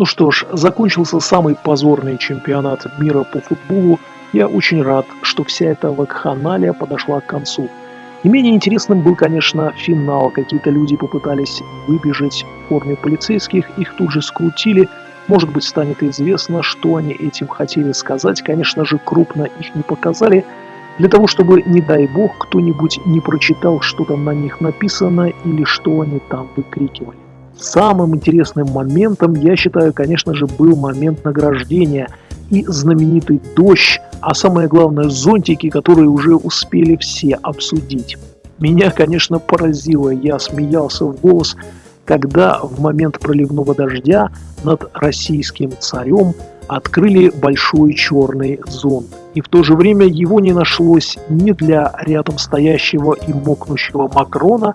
Ну что ж, закончился самый позорный чемпионат мира по футболу. Я очень рад, что вся эта вакханалия подошла к концу. Не менее интересным был, конечно, финал. Какие-то люди попытались выбежать в форме полицейских, их тут же скрутили. Может быть, станет известно, что они этим хотели сказать. Конечно же, крупно их не показали, для того, чтобы, не дай бог, кто-нибудь не прочитал, что там на них написано или что они там выкрикивали. Самым интересным моментом, я считаю, конечно же, был момент награждения и знаменитый дождь, а самое главное зонтики, которые уже успели все обсудить. Меня, конечно, поразило, я смеялся в голос, когда в момент проливного дождя над российским царем открыли большой черный зонт. И в то же время его не нашлось ни для рядом стоящего и мокнущего Макрона,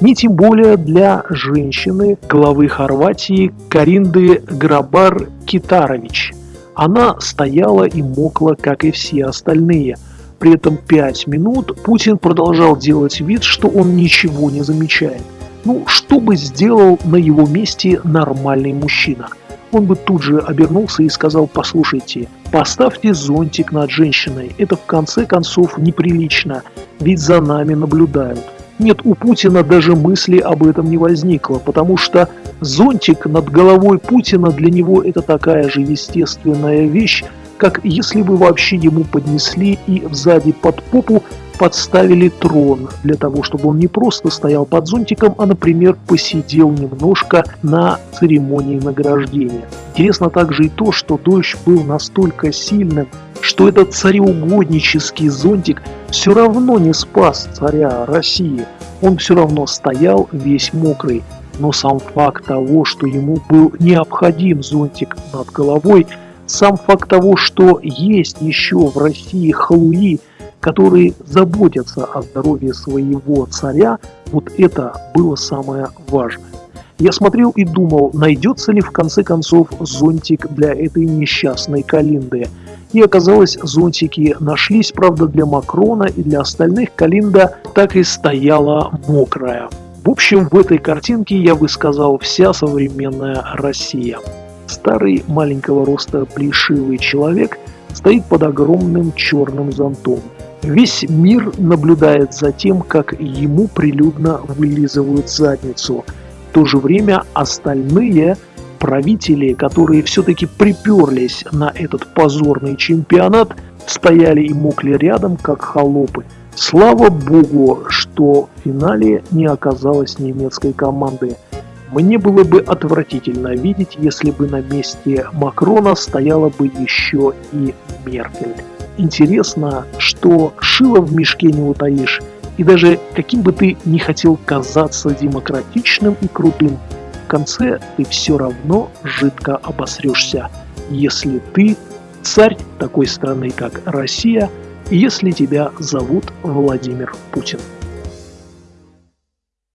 ни тем более для женщины, главы Хорватии Каринды Грабар Китарович. Она стояла и мокла, как и все остальные. При этом пять минут Путин продолжал делать вид, что он ничего не замечает. Ну, что бы сделал на его месте нормальный мужчина? Он бы тут же обернулся и сказал, послушайте, поставьте зонтик над женщиной, это в конце концов неприлично, ведь за нами наблюдают. Нет, у Путина даже мысли об этом не возникло, потому что зонтик над головой Путина для него это такая же естественная вещь, как если бы вообще ему поднесли и сзади под попу подставили трон для того, чтобы он не просто стоял под зонтиком, а, например, посидел немножко на церемонии награждения. Интересно также и то, что дождь был настолько сильным, что этот цареугоднический зонтик все равно не спас царя России. Он все равно стоял весь мокрый. Но сам факт того, что ему был необходим зонтик над головой, сам факт того, что есть еще в России халуи, которые заботятся о здоровье своего царя, вот это было самое важное. Я смотрел и думал, найдется ли в конце концов зонтик для этой несчастной Калинды. И оказалось, зонтики нашлись, правда, для Макрона и для остальных Калинда так и стояла мокрая. В общем, в этой картинке я бы сказал вся современная Россия. Старый маленького роста плешивый человек стоит под огромным черным зонтом. Весь мир наблюдает за тем, как ему прилюдно вылизывают задницу – в то же время остальные правители, которые все-таки приперлись на этот позорный чемпионат, стояли и мокли рядом, как холопы. Слава богу, что в финале не оказалось немецкой команды. Мне было бы отвратительно видеть, если бы на месте Макрона стояла бы еще и Меркель. Интересно, что шило в мешке не утаишь, и даже каким бы ты ни хотел казаться демократичным и крутым, конце ты все равно жидко обосрешься, если ты царь такой страны, как Россия, если тебя зовут Владимир Путин.